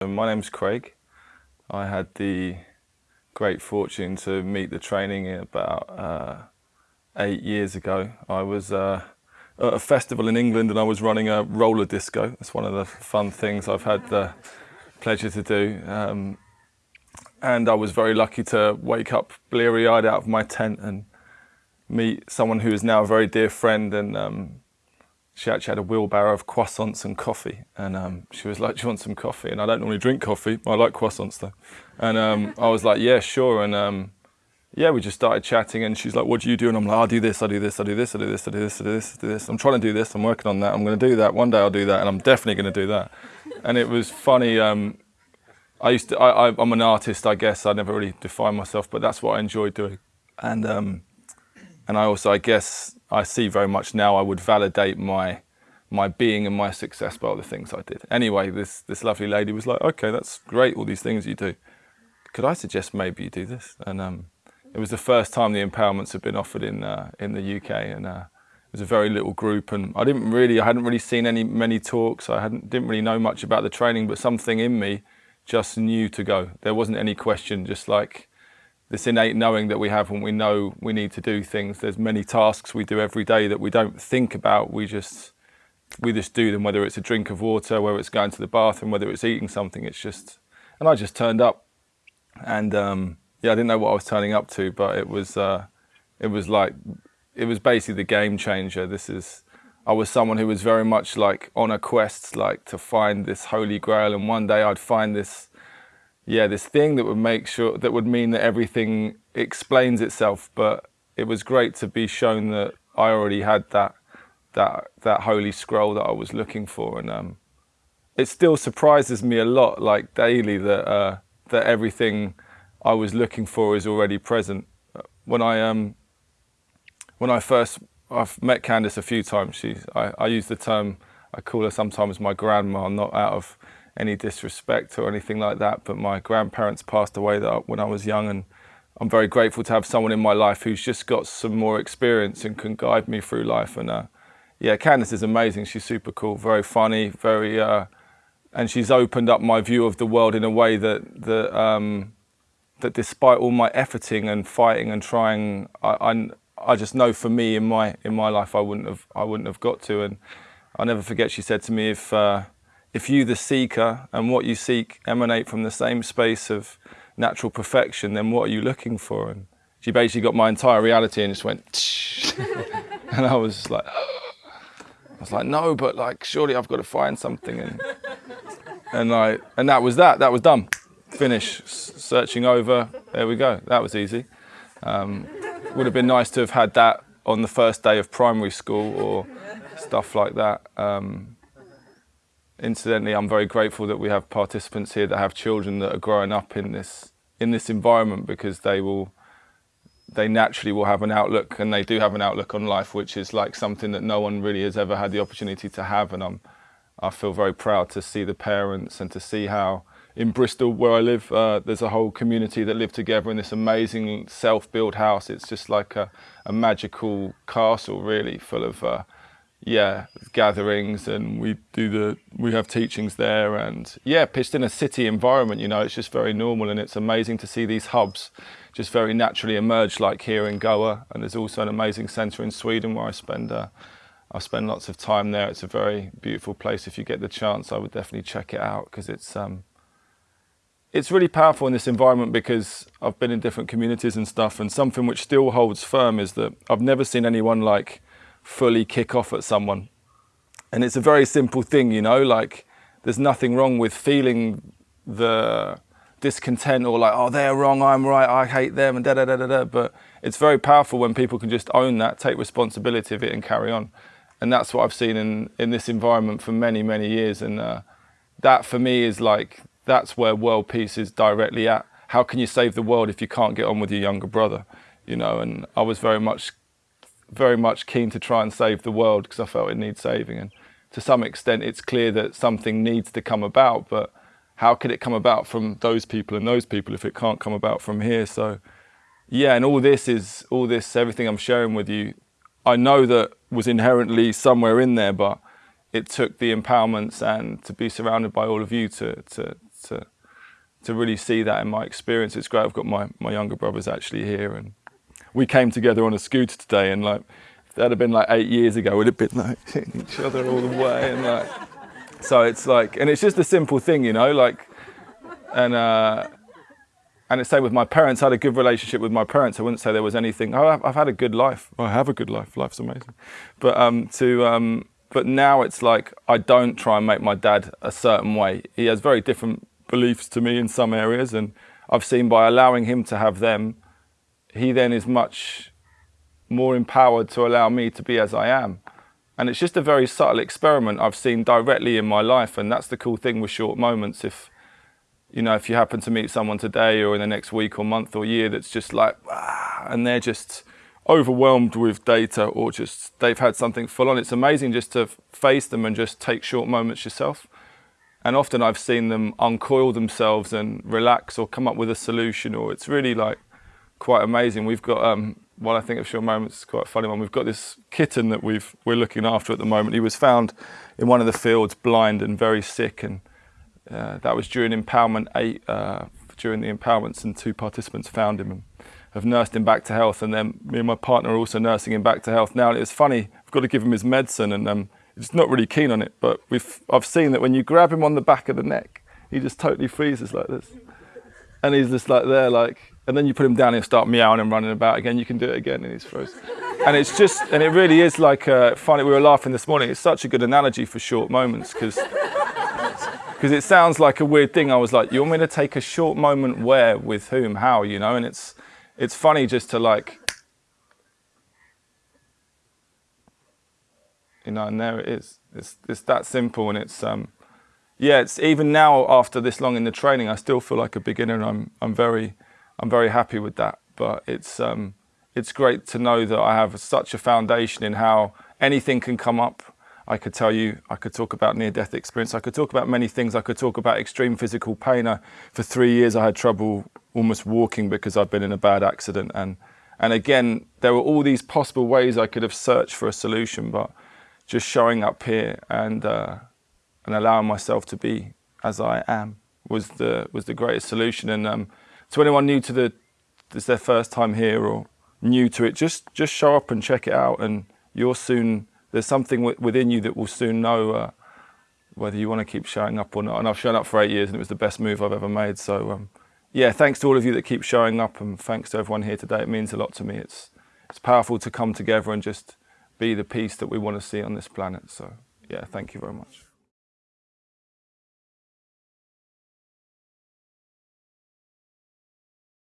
My name's Craig. I had the great fortune to meet the training about uh, eight years ago. I was uh, at a festival in England and I was running a roller disco. It's one of the fun things I've had the pleasure to do. Um, and I was very lucky to wake up bleary-eyed out of my tent and meet someone who is now a very dear friend and um, she actually had a wheelbarrow of croissants and coffee. And um, she was like, do you want some coffee? And I don't normally drink coffee. I like croissants though. And um, I was like, yeah, sure. And um, yeah, we just started chatting and she's like, what do you do? And I'm like, I do this, I do this, I do this, I do this, I do this, I do this, I do this. I'm trying to do this, I'm working on that, I'm going to do that. One day I'll do that and I'm definitely going to do that. And it was funny. Um, I used to, I, am an artist, I guess. I never really define myself, but that's what I enjoy doing. And, um, and I also, I guess, I see very much now I would validate my my being and my success by all the things I did. Anyway, this this lovely lady was like, okay, that's great, all these things you do. Could I suggest maybe you do this? And um, it was the first time the empowerments had been offered in uh, in the UK, and uh, it was a very little group. And I didn't really, I hadn't really seen any many talks. I hadn't didn't really know much about the training, but something in me just knew to go. There wasn't any question, just like this innate knowing that we have when we know we need to do things. There's many tasks we do every day that we don't think about. We just we just do them, whether it's a drink of water, whether it's going to the bathroom, whether it's eating something. It's just, and I just turned up, and um, yeah, I didn't know what I was turning up to, but it was uh, it was like it was basically the game changer. This is I was someone who was very much like on a quest, like to find this holy grail, and one day I'd find this yeah, this thing that would make sure, that would mean that everything explains itself. But it was great to be shown that I already had that, that, that holy scroll that I was looking for. And um, it still surprises me a lot, like daily, that, uh, that everything I was looking for is already present. When I, um, when I first, I've met Candice a few times. She's, I, I use the term, I call her sometimes my grandma, not out of any disrespect or anything like that, but my grandparents passed away when I was young and I'm very grateful to have someone in my life who's just got some more experience and can guide me through life. And uh, yeah, Candice is amazing. She's super cool, very funny, very, uh, and she's opened up my view of the world in a way that that um, that despite all my efforting and fighting and trying, I, I, I just know for me in my in my life I wouldn't have I wouldn't have got to. And I'll never forget she said to me if. Uh, if you, the seeker, and what you seek emanate from the same space of natural perfection, then what are you looking for? And she basically got my entire reality and just went, and I was like, I was like, no, but like, surely I've got to find something. And, and I, and that was that, that was done. Finish, searching over, there we go, that was easy. Um, would have been nice to have had that on the first day of primary school or stuff like that. Um, Incidentally, I'm very grateful that we have participants here that have children that are growing up in this in this environment because they will they naturally will have an outlook and they do have an outlook on life which is like something that no one really has ever had the opportunity to have. And I'm I feel very proud to see the parents and to see how in Bristol where I live uh, there's a whole community that live together in this amazing self-built house. It's just like a, a magical castle really full of uh, yeah gatherings and we do the we have teachings there and yeah pitched in a city environment you know it's just very normal and it's amazing to see these hubs just very naturally emerge like here in Goa and there's also an amazing center in Sweden where I spend uh, I spend lots of time there. It's a very beautiful place. If you get the chance I would definitely check it out because it's um it's really powerful in this environment because I've been in different communities and stuff and something which still holds firm is that I've never seen anyone like fully kick off at someone. And it's a very simple thing, you know, like there's nothing wrong with feeling the discontent or like, oh, they're wrong, I'm right, I hate them, and da da da da da. But it's very powerful when people can just own that, take responsibility of it, and carry on. And that's what I've seen in in this environment for many many years. And uh, that for me is like that's where world peace is directly at. How can you save the world if you can't get on with your younger brother? You know, and I was very much very much keen to try and save the world because I felt it needs saving. And to some extent, it's clear that something needs to come about, but how could it come about from those people and those people if it can't come about from here? So yeah, and all this is, all this, everything I'm sharing with you, I know that was inherently somewhere in there, but it took the empowerments and to be surrounded by all of you to, to, to to really see that in my experience. It's great. I've got my my younger brothers actually here, and we came together on a scooter today, and like that'd have been like eight years ago, we'd have been like hitting each other all the way, and like so it's like, and it's just a simple thing, you know, like, and uh, and it's same with my parents. I had a good relationship with my parents. I wouldn't say there was anything. Oh, I've, I've had a good life. I have a good life. Life's amazing, but um, to um, but now it's like I don't try and make my dad a certain way. He has very different beliefs to me in some areas, and I've seen by allowing him to have them, he then is much more empowered to allow me to be as I am. And it's just a very subtle experiment I've seen directly in my life, and that's the cool thing with short moments. If you know, if you happen to meet someone today or in the next week or month or year that's just like, ah, and they're just overwhelmed with data or just they've had something full on. It's amazing just to face them and just take short moments yourself. And often I've seen them uncoil themselves and relax or come up with a solution or it's really like quite amazing. We've got, um, I think of short moments, quite a funny one. We've got this kitten that we've, we're looking after at the moment. He was found in one of the fields blind and very sick. And uh, that was during empowerment eight, uh, during the empowerments and two participants found him. And, have nursed him back to health, and then me and my partner are also nursing him back to health now. And it was funny, I've got to give him his medicine, and um, he's not really keen on it. But we've, I've seen that when you grab him on the back of the neck, he just totally freezes like this, and he's just like there, like. And then you put him down and start meowing and running about again. You can do it again, and he's frozen. and it's just, and it really is like uh, funny. We were laughing this morning. It's such a good analogy for short moments because because it sounds like a weird thing. I was like, you want me to take a short moment where, with whom, how, you know? And it's it's funny just to like, you know, and there it is. It's, it's that simple and it's, um, yeah, it's even now after this long in the training, I still feel like a beginner and I'm, I'm very, I'm very happy with that. But it's, um, it's great to know that I have such a foundation in how anything can come up. I could tell you, I could talk about near-death experience. I could talk about many things. I could talk about extreme physical pain. I, for three years, I had trouble almost walking because I'd been in a bad accident. And, and again, there were all these possible ways I could have searched for a solution, but just showing up here and, uh, and allowing myself to be as I am was the, was the greatest solution. And um, to anyone new to the, it's their first time here or new to it, just, just show up and check it out. And you'll soon, there's something within you that will soon know uh, whether you want to keep showing up or not. And I've shown up for eight years and it was the best move I've ever made. So um, yeah, thanks to all of you that keep showing up and thanks to everyone here today. It means a lot to me. It's, it's powerful to come together and just be the peace that we want to see on this planet. So yeah, thank you very much.